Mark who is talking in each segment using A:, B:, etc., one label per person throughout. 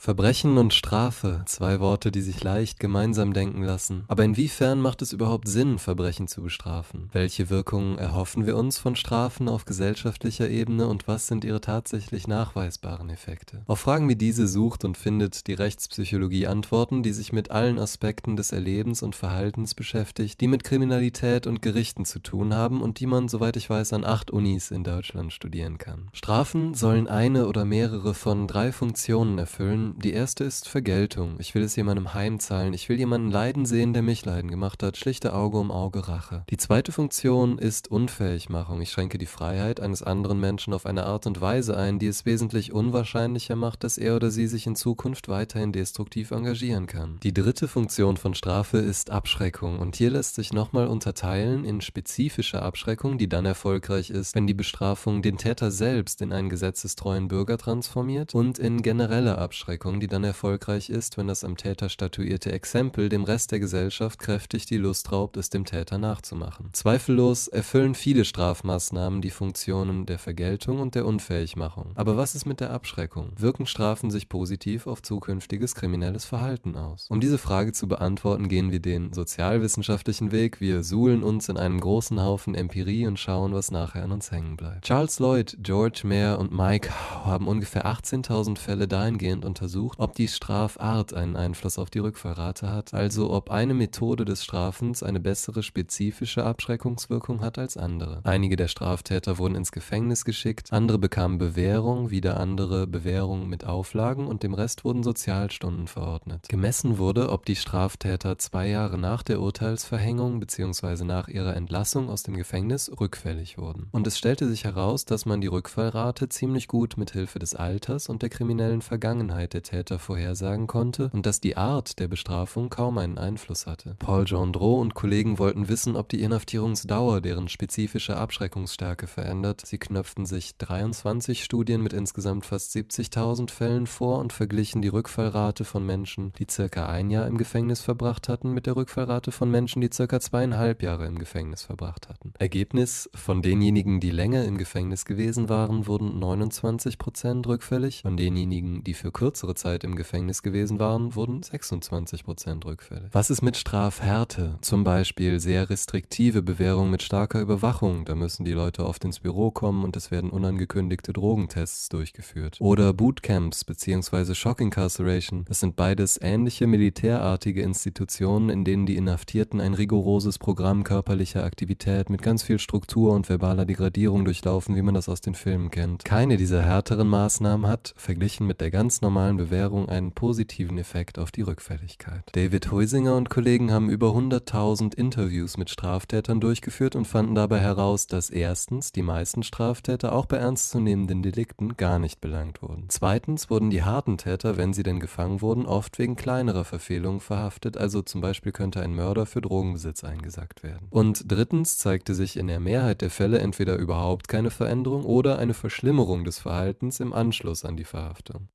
A: Verbrechen und Strafe, zwei Worte, die sich leicht gemeinsam denken lassen. Aber inwiefern macht es überhaupt Sinn, Verbrechen zu bestrafen? Welche Wirkungen erhoffen wir uns von Strafen auf gesellschaftlicher Ebene und was sind ihre tatsächlich nachweisbaren Effekte? Auf Fragen wie diese sucht und findet die Rechtspsychologie Antworten, die sich mit allen Aspekten des Erlebens und Verhaltens beschäftigt, die mit Kriminalität und Gerichten zu tun haben und die man, soweit ich weiß, an acht Unis in Deutschland studieren kann. Strafen sollen eine oder mehrere von drei Funktionen erfüllen, die erste ist Vergeltung. Ich will es jemandem heimzahlen. Ich will jemanden leiden sehen, der mich leiden gemacht hat. Schlichte Auge um Auge Rache. Die zweite Funktion ist Unfähigmachung. Ich schränke die Freiheit eines anderen Menschen auf eine Art und Weise ein, die es wesentlich unwahrscheinlicher macht, dass er oder sie sich in Zukunft weiterhin destruktiv engagieren kann. Die dritte Funktion von Strafe ist Abschreckung. Und hier lässt sich nochmal unterteilen in spezifische Abschreckung, die dann erfolgreich ist, wenn die Bestrafung den Täter selbst in einen gesetzestreuen Bürger transformiert und in generelle Abschreckung Abschreckung, die dann erfolgreich ist, wenn das am Täter statuierte Exempel dem Rest der Gesellschaft kräftig die Lust raubt, es dem Täter nachzumachen. Zweifellos erfüllen viele Strafmaßnahmen die Funktionen der Vergeltung und der Unfähigmachung. Aber was ist mit der Abschreckung? Wirken Strafen sich positiv auf zukünftiges kriminelles Verhalten aus? Um diese Frage zu beantworten, gehen wir den sozialwissenschaftlichen Weg. Wir suhlen uns in einem großen Haufen Empirie und schauen, was nachher an uns hängen bleibt. Charles Lloyd, George Mayer und Mike haben ungefähr 18.000 Fälle dahingehend untersucht, untersucht, ob die Strafart einen Einfluss auf die Rückfallrate hat, also ob eine Methode des Strafens eine bessere spezifische Abschreckungswirkung hat als andere. Einige der Straftäter wurden ins Gefängnis geschickt, andere bekamen Bewährung, wieder andere Bewährung mit Auflagen und dem Rest wurden Sozialstunden verordnet. Gemessen wurde, ob die Straftäter zwei Jahre nach der Urteilsverhängung bzw. nach ihrer Entlassung aus dem Gefängnis rückfällig wurden. Und es stellte sich heraus, dass man die Rückfallrate ziemlich gut mit Hilfe des Alters und der kriminellen Vergangenheit der Täter vorhersagen konnte und dass die Art der Bestrafung kaum einen Einfluss hatte. Paul Gendreau und Kollegen wollten wissen, ob die Inhaftierungsdauer deren spezifische Abschreckungsstärke verändert. Sie knöpften sich 23 Studien mit insgesamt fast 70.000 Fällen vor und verglichen die Rückfallrate von Menschen, die circa ein Jahr im Gefängnis verbracht hatten, mit der Rückfallrate von Menschen, die circa zweieinhalb Jahre im Gefängnis verbracht hatten. Ergebnis, von denjenigen, die länger im Gefängnis gewesen waren, wurden 29% rückfällig, von denjenigen, die für kürzere kürzere Zeit im Gefängnis gewesen waren, wurden 26 Prozent rückfällig. Was ist mit Strafhärte? Zum Beispiel sehr restriktive Bewährung mit starker Überwachung. Da müssen die Leute oft ins Büro kommen und es werden unangekündigte Drogentests durchgeführt. Oder Bootcamps bzw. Shock Incarceration. Das sind beides ähnliche militärartige Institutionen, in denen die Inhaftierten ein rigoroses Programm körperlicher Aktivität mit ganz viel Struktur und verbaler Degradierung durchlaufen, wie man das aus den Filmen kennt. Keine dieser härteren Maßnahmen hat, verglichen mit der ganz normalen Bewährung einen positiven Effekt auf die Rückfälligkeit. David Huisinger und Kollegen haben über 100.000 Interviews mit Straftätern durchgeführt und fanden dabei heraus, dass erstens die meisten Straftäter auch bei ernstzunehmenden Delikten gar nicht belangt wurden. Zweitens wurden die harten Täter, wenn sie denn gefangen wurden, oft wegen kleinerer Verfehlungen verhaftet, also zum Beispiel könnte ein Mörder für Drogenbesitz eingesackt werden. Und drittens zeigte sich in der Mehrheit der Fälle entweder überhaupt keine Veränderung oder eine Verschlimmerung des Verhaltens im Anschluss an die Verhaftung.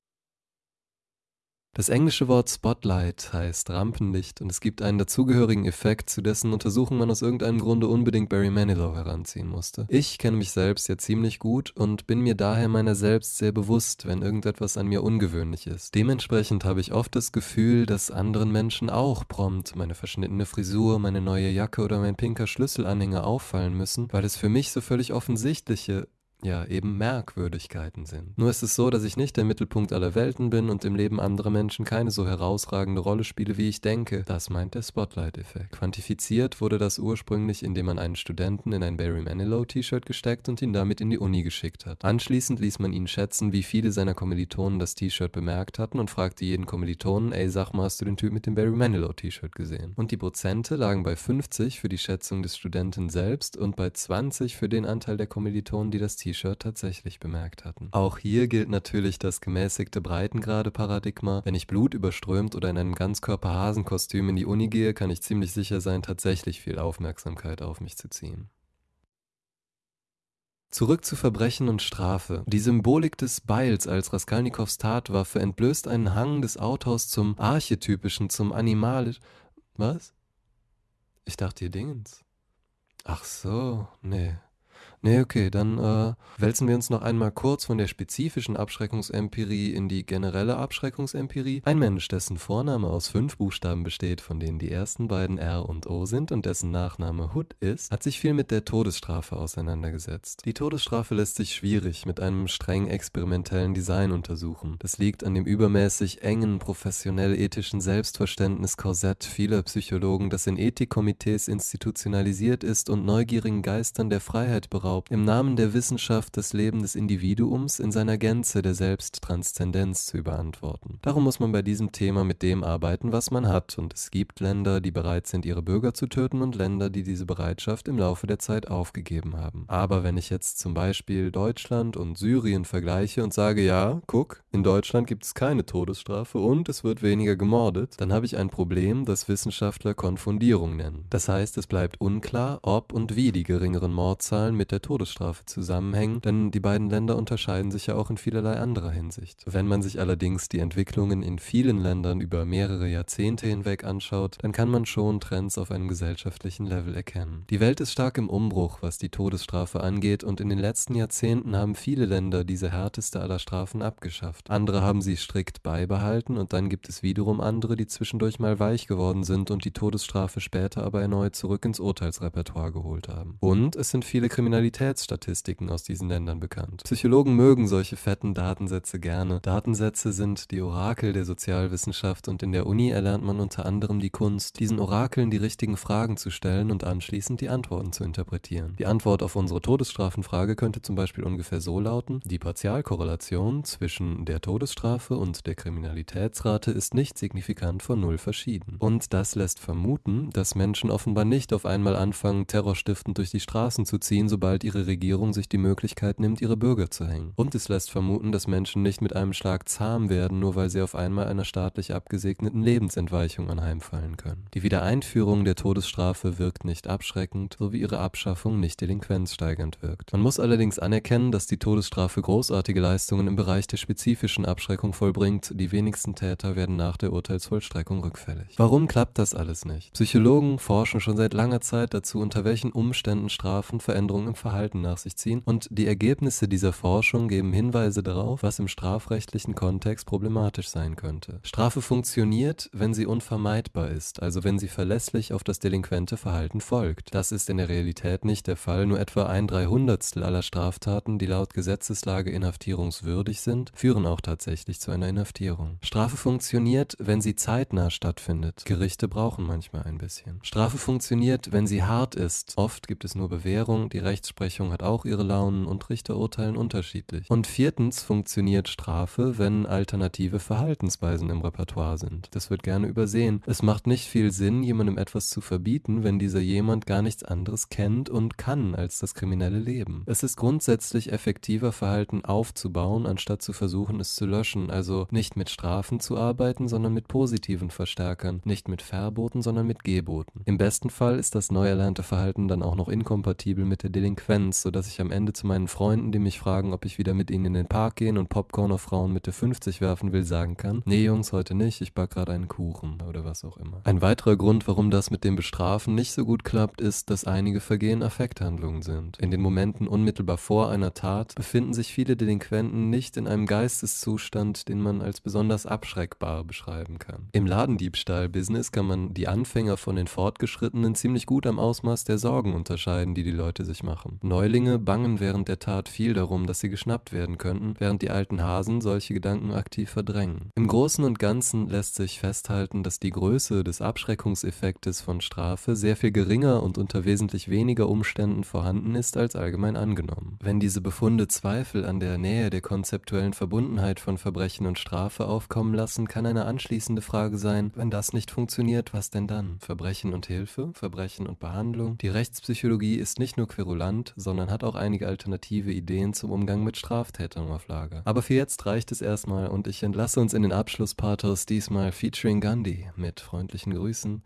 A: Das englische Wort Spotlight heißt Rampenlicht und es gibt einen dazugehörigen Effekt, zu dessen Untersuchung man aus irgendeinem Grunde unbedingt Barry Manilow heranziehen musste. Ich kenne mich selbst ja ziemlich gut und bin mir daher meiner selbst sehr bewusst, wenn irgendetwas an mir ungewöhnlich ist. Dementsprechend habe ich oft das Gefühl, dass anderen Menschen auch prompt meine verschnittene Frisur, meine neue Jacke oder mein pinker Schlüsselanhänger auffallen müssen, weil es für mich so völlig offensichtliche ja, eben Merkwürdigkeiten sind. Nur ist es so, dass ich nicht der Mittelpunkt aller Welten bin und im Leben anderer Menschen keine so herausragende Rolle spiele, wie ich denke. Das meint der Spotlight-Effekt. Quantifiziert wurde das ursprünglich, indem man einen Studenten in ein Barry Manilow-T-Shirt gesteckt und ihn damit in die Uni geschickt hat. Anschließend ließ man ihn schätzen, wie viele seiner Kommilitonen das T-Shirt bemerkt hatten und fragte jeden Kommilitonen, ey, sag mal, hast du den Typ mit dem Barry Manilow-T-Shirt gesehen? Und die Prozente lagen bei 50 für die Schätzung des Studenten selbst und bei 20 für den Anteil der Kommilitonen, die das T-Shirt T-Shirt tatsächlich bemerkt hatten. Auch hier gilt natürlich das gemäßigte Breitengrade-Paradigma. Wenn ich Blut überströmt oder in einem Ganzkörper-Hasenkostüm in die Uni gehe, kann ich ziemlich sicher sein, tatsächlich viel Aufmerksamkeit auf mich zu ziehen. Zurück zu Verbrechen und Strafe. Die Symbolik des Beils als Raskolnikows Tatwaffe entblößt einen Hang des Autors zum Archetypischen, zum Animalisch. Was? Ich dachte ihr Dingens. Ach so, nee. Nee, okay, dann äh, wälzen wir uns noch einmal kurz von der spezifischen Abschreckungsempirie in die generelle Abschreckungsempirie. Ein Mensch, dessen Vorname aus fünf Buchstaben besteht, von denen die ersten beiden R und O sind und dessen Nachname Hood ist, hat sich viel mit der Todesstrafe auseinandergesetzt. Die Todesstrafe lässt sich schwierig mit einem streng experimentellen Design untersuchen. Das liegt an dem übermäßig engen, professionell-ethischen Selbstverständnis-Korsett vieler Psychologen, das in Ethikkomitees institutionalisiert ist und neugierigen Geistern der Freiheit beraubt erlaubt, im Namen der Wissenschaft das Leben des Individuums in seiner Gänze der Selbsttranszendenz zu überantworten. Darum muss man bei diesem Thema mit dem arbeiten, was man hat, und es gibt Länder, die bereit sind, ihre Bürger zu töten und Länder, die diese Bereitschaft im Laufe der Zeit aufgegeben haben. Aber wenn ich jetzt zum Beispiel Deutschland und Syrien vergleiche und sage, ja, guck, in Deutschland gibt es keine Todesstrafe und es wird weniger gemordet, dann habe ich ein Problem, das Wissenschaftler Konfundierung nennen. Das heißt, es bleibt unklar, ob und wie die geringeren Mordzahlen mit der Todesstrafe zusammenhängen, denn die beiden Länder unterscheiden sich ja auch in vielerlei anderer Hinsicht. Wenn man sich allerdings die Entwicklungen in vielen Ländern über mehrere Jahrzehnte hinweg anschaut, dann kann man schon Trends auf einem gesellschaftlichen Level erkennen. Die Welt ist stark im Umbruch, was die Todesstrafe angeht, und in den letzten Jahrzehnten haben viele Länder diese härteste aller Strafen abgeschafft. Andere haben sie strikt beibehalten und dann gibt es wiederum andere, die zwischendurch mal weich geworden sind und die Todesstrafe später aber erneut zurück ins Urteilsrepertoire geholt haben. Und es sind viele Kriminalitäten Kriminalitätsstatistiken aus diesen Ländern bekannt. Psychologen mögen solche fetten Datensätze gerne. Datensätze sind die Orakel der Sozialwissenschaft und in der Uni erlernt man unter anderem die Kunst, diesen Orakeln die richtigen Fragen zu stellen und anschließend die Antworten zu interpretieren. Die Antwort auf unsere Todesstrafenfrage könnte zum Beispiel ungefähr so lauten, die Partialkorrelation zwischen der Todesstrafe und der Kriminalitätsrate ist nicht signifikant von null verschieden. Und das lässt vermuten, dass Menschen offenbar nicht auf einmal anfangen, terrorstiftend durch die Straßen zu ziehen, sobald ihre Regierung sich die Möglichkeit nimmt, ihre Bürger zu hängen. Und es lässt vermuten, dass Menschen nicht mit einem Schlag zahm werden, nur weil sie auf einmal einer staatlich abgesegneten Lebensentweichung anheimfallen können. Die Wiedereinführung der Todesstrafe wirkt nicht abschreckend, so wie ihre Abschaffung nicht delinquenzsteigernd wirkt. Man muss allerdings anerkennen, dass die Todesstrafe großartige Leistungen im Bereich der spezifischen Abschreckung vollbringt, die wenigsten Täter werden nach der Urteilsvollstreckung rückfällig. Warum klappt das alles nicht? Psychologen forschen schon seit langer Zeit dazu, unter welchen Umständen Strafen Veränderungen im Verhalten nach sich ziehen und die Ergebnisse dieser Forschung geben Hinweise darauf, was im strafrechtlichen Kontext problematisch sein könnte. Strafe funktioniert, wenn sie unvermeidbar ist, also wenn sie verlässlich auf das delinquente Verhalten folgt. Das ist in der Realität nicht der Fall, nur etwa ein Dreihundertstel aller Straftaten, die laut Gesetzeslage inhaftierungswürdig sind, führen auch tatsächlich zu einer Inhaftierung. Strafe funktioniert, wenn sie zeitnah stattfindet. Gerichte brauchen manchmal ein bisschen. Strafe funktioniert, wenn sie hart ist. Oft gibt es nur Bewährung, die Rechts Rechtsprechung hat auch ihre Launen und Richter urteilen unterschiedlich. Und viertens funktioniert Strafe, wenn alternative Verhaltensweisen im Repertoire sind. Das wird gerne übersehen. Es macht nicht viel Sinn, jemandem etwas zu verbieten, wenn dieser jemand gar nichts anderes kennt und kann als das kriminelle Leben. Es ist grundsätzlich effektiver, Verhalten aufzubauen, anstatt zu versuchen, es zu löschen. Also nicht mit Strafen zu arbeiten, sondern mit positiven Verstärkern. Nicht mit Verboten, sondern mit Geboten. Im besten Fall ist das neu erlernte Verhalten dann auch noch inkompatibel mit der Delinquenz Delinquenz, sodass ich am Ende zu meinen Freunden, die mich fragen, ob ich wieder mit ihnen in den Park gehen und Popcorn auf Frauen Mitte 50 werfen will, sagen kann, nee Jungs, heute nicht, ich back gerade einen Kuchen oder was auch immer. Ein weiterer Grund, warum das mit dem Bestrafen nicht so gut klappt, ist, dass einige Vergehen Affekthandlungen sind. In den Momenten unmittelbar vor einer Tat befinden sich viele Delinquenten nicht in einem Geisteszustand, den man als besonders abschreckbar beschreiben kann. Im Ladendiebstahl-Business kann man die Anfänger von den Fortgeschrittenen ziemlich gut am Ausmaß der Sorgen unterscheiden, die die Leute sich machen Neulinge bangen während der Tat viel darum, dass sie geschnappt werden könnten, während die alten Hasen solche Gedanken aktiv verdrängen. Im Großen und Ganzen lässt sich festhalten, dass die Größe des Abschreckungseffektes von Strafe sehr viel geringer und unter wesentlich weniger Umständen vorhanden ist als allgemein angenommen. Wenn diese Befunde Zweifel an der Nähe der konzeptuellen Verbundenheit von Verbrechen und Strafe aufkommen lassen, kann eine anschließende Frage sein, wenn das nicht funktioniert, was denn dann? Verbrechen und Hilfe? Verbrechen und Behandlung? Die Rechtspsychologie ist nicht nur querulant, bekannt, sondern hat auch einige alternative Ideen zum Umgang mit Straftätern auf Lager. Aber für jetzt reicht es erstmal und ich entlasse uns in den Abschlusspathos diesmal featuring Gandhi mit freundlichen Grüßen